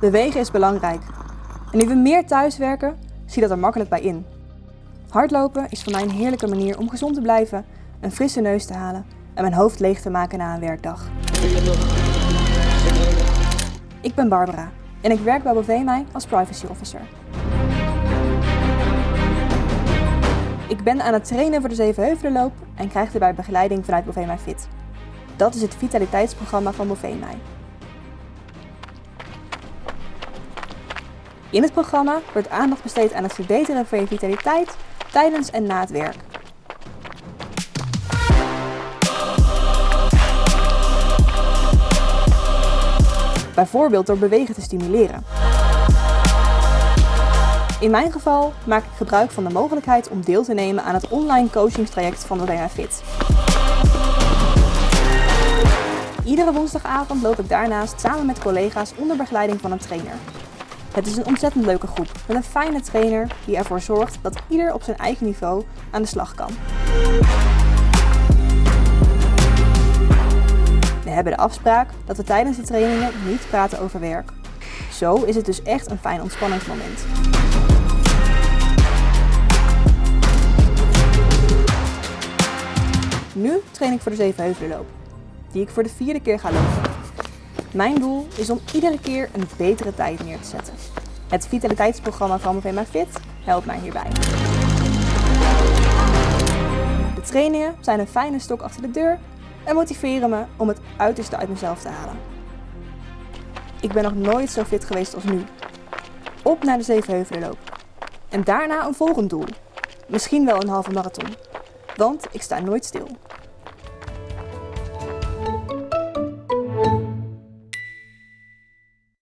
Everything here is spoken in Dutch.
Bewegen is belangrijk. En nu we meer thuiswerken, zie dat er makkelijk bij in. Hardlopen is voor mij een heerlijke manier om gezond te blijven, een frisse neus te halen en mijn hoofd leeg te maken na een werkdag. Ik ben Barbara en ik werk bij Bovemij als privacy officer. Ik ben aan het trainen voor de Zevenheuvelenloop en krijg daarbij begeleiding vanuit Bovemij Fit. Dat is het vitaliteitsprogramma van Bovemij. In het programma wordt aandacht besteed aan het verbeteren van je vitaliteit tijdens en na het werk. Bijvoorbeeld door bewegen te stimuleren. In mijn geval maak ik gebruik van de mogelijkheid om deel te nemen aan het online coachingstraject van de Fit. Iedere woensdagavond loop ik daarnaast samen met collega's onder begeleiding van een trainer. Het is een ontzettend leuke groep met een fijne trainer die ervoor zorgt dat ieder op zijn eigen niveau aan de slag kan. We hebben de afspraak dat we tijdens de trainingen niet praten over werk. Zo is het dus echt een fijn ontspanningsmoment. Nu train ik voor de Zevenheuvelenloop, die ik voor de vierde keer ga lopen. Mijn doel is om iedere keer een betere tijd neer te zetten. Het vitaliteitsprogramma van Movema Fit helpt mij hierbij. De trainingen zijn een fijne stok achter de deur en motiveren me om het uiterste uit mezelf te halen. Ik ben nog nooit zo fit geweest als nu. Op naar de Zevenheuvelenloop. En daarna een volgend doel. Misschien wel een halve marathon. Want ik sta nooit stil.